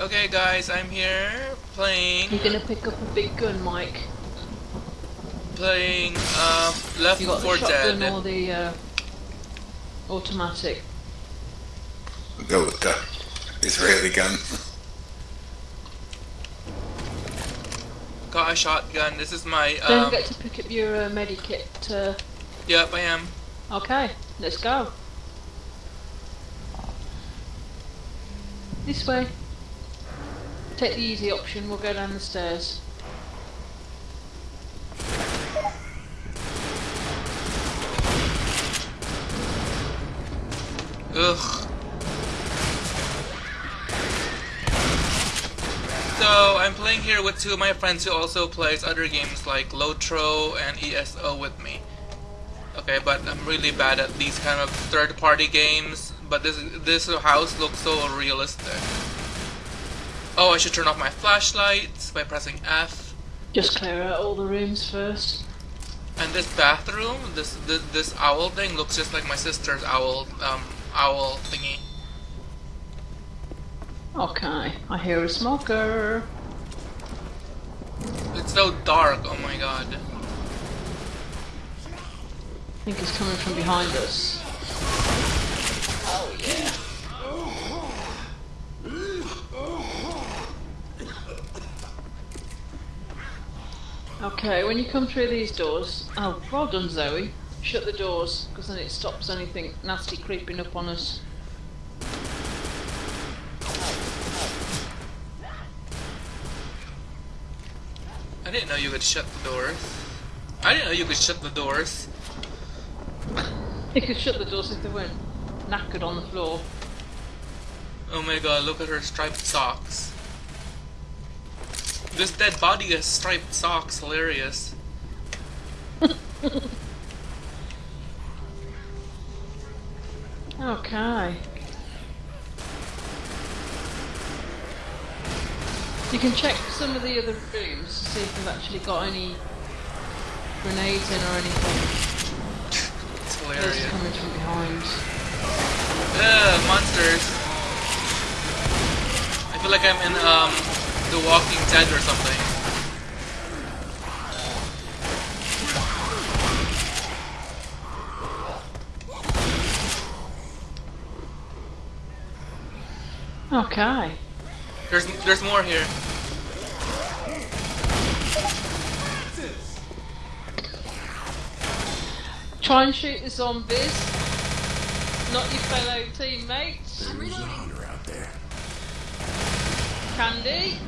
Okay, guys, I'm here playing You're gonna pick up a big gun, Mike. playing uh, Left You got 4 the shotgun Dead. or the uh, automatic. Go with the Israeli gun. Got a shotgun. This is my. Don't Um, forget to pick up your uh, medikit. Uh, yep, I am. okay, let's go. This way. Take the easy option. We'll go down the stairs. Ugh. So I'm playing here with two of my friends who also plays other games like Lotro and ESO with me. Okay, but I'm really bad at these kind of third-party games. But this this house looks so realistic. Oh, I should turn off my flashlights by pressing F. Just clear out all the rooms first. And this bathroom, this this, this owl thing looks just like my sister's owl um owl thingy. Okay, I hear a smoker. It's so dark. Oh my god. I think it's coming from behind us. Oh yeah. Okay, when you come through these doors, oh, well done, Zoe. Shut the doors, because then it stops anything nasty creeping up on us. I didn't know you could shut the doors. I didn't know you could shut the doors. You could shut the doors if they weren't knackered on the floor. Oh my god, look at her striped socks. This dead body has striped socks, hilarious. Okay. You can check some of the other rooms to see if they've actually got any grenades in or anything. It's Those hilarious. coming from behind. Ugh, monsters. I feel like I'm in um The Walking Dead or something. Okay. There's there's more here. Try and shoot the zombies, not your fellow teammates. Candy,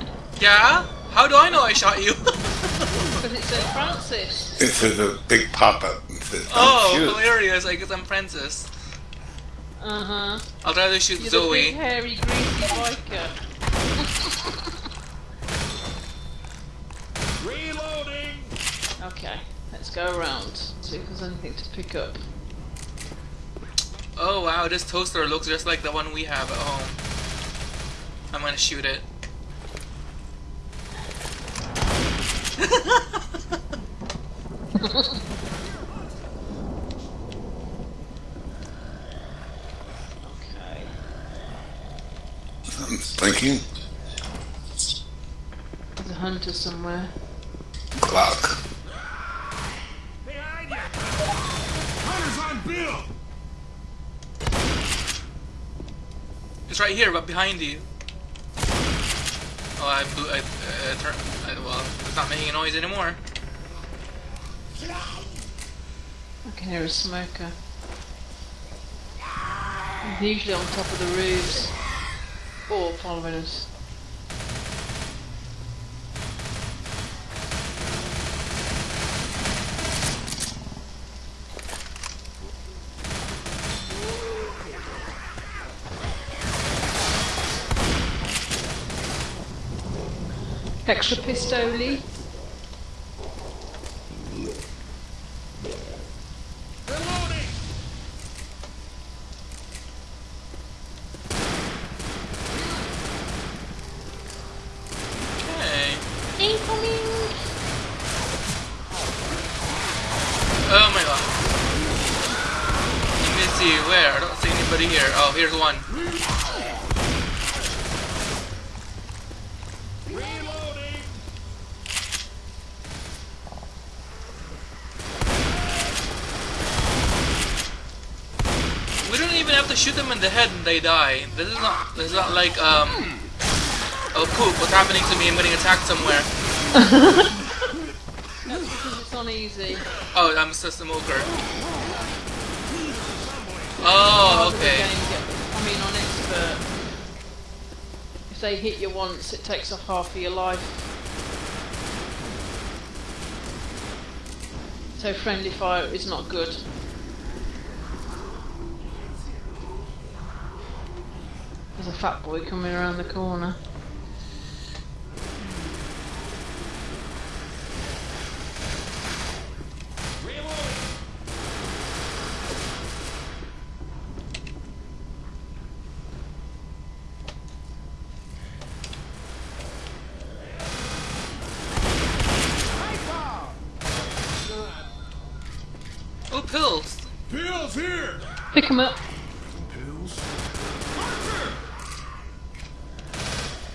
Yeah? How do I know I shot you? because it said Francis. This is a big pop-up. It says, "Don't oh, shoot." hilarious. I guess I'm Francis. Uh huh. I'd rather to shoot You're the big Zoe. hairy greasy biker. Reloading! Okay, let's go around. See if there's anything to pick up. Oh wow, this toaster looks just like the one we have at home. I'm gonna shoot it. Okay. I'm thinking There's a hunter somewhere. Glock. Behind you! Hunter's on Bill! It's right here, but behind you. Oh, I blew. I, uh, turn, I, well, it's not making a noise anymore. I can hear a smoker. He's usually on top of the roofs. Or following us. Extra pistoli. here. Oh, here's one. We don't even have to shoot them in the head and they die. This is not this is not like um Oh poop, what's happening to me? I'm getting attacked somewhere. That's because it's easy. Oh, I'm a system worker. Oh, okay. get- I mean, on expert, if they hit you once, it takes off half of your life. So friendly fire is not good. There's a fat boy coming around the corner. Pills. Pills here. Pick 'em up. Pills.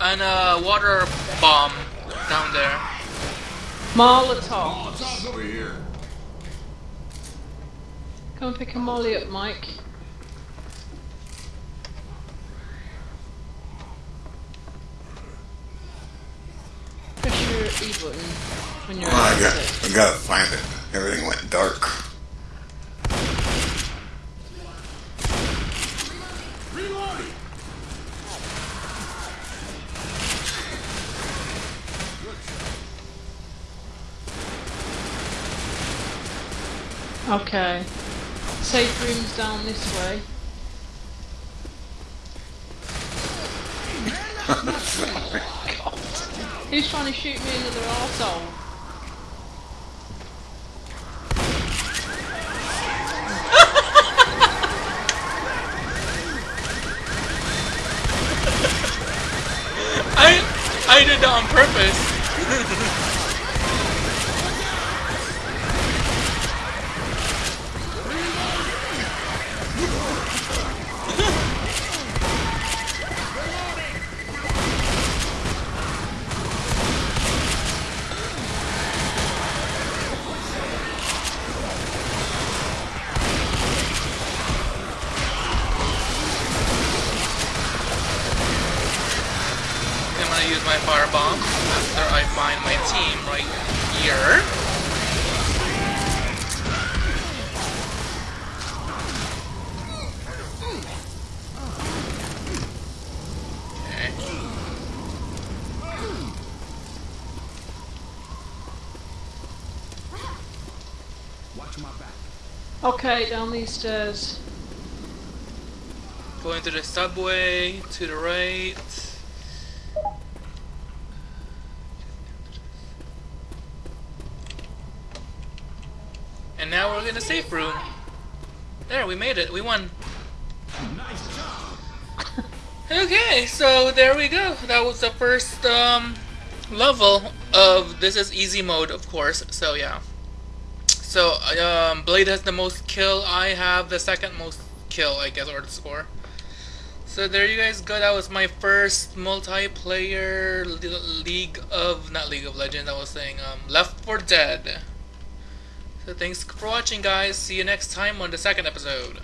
And a water bomb down there. Molotov. Molotov's over here. Come and pick a molly up, Mike. Press your E button when you're Oh, I at got, it. I gotta find it. Everything went dark. Okay. Safe rooms down this way. Who's trying to shoot me another arsehole? I I did that on purpose. find my team right here. Okay. Watch my back. Okay, down these stairs. Going to the subway to the right. And now we're in a safe room. There, we made it. We won. Nice job. Okay, so there we go. That was the first um, level of this is easy mode, of course. So yeah. So um, Blade has the most kill. I have the second most kill, I guess, or the score. So there you guys go. That was my first multiplayer League of not League of Legends. I was saying um, Left 4 Dead. So thanks for watching, guys. See you next time on the second episode.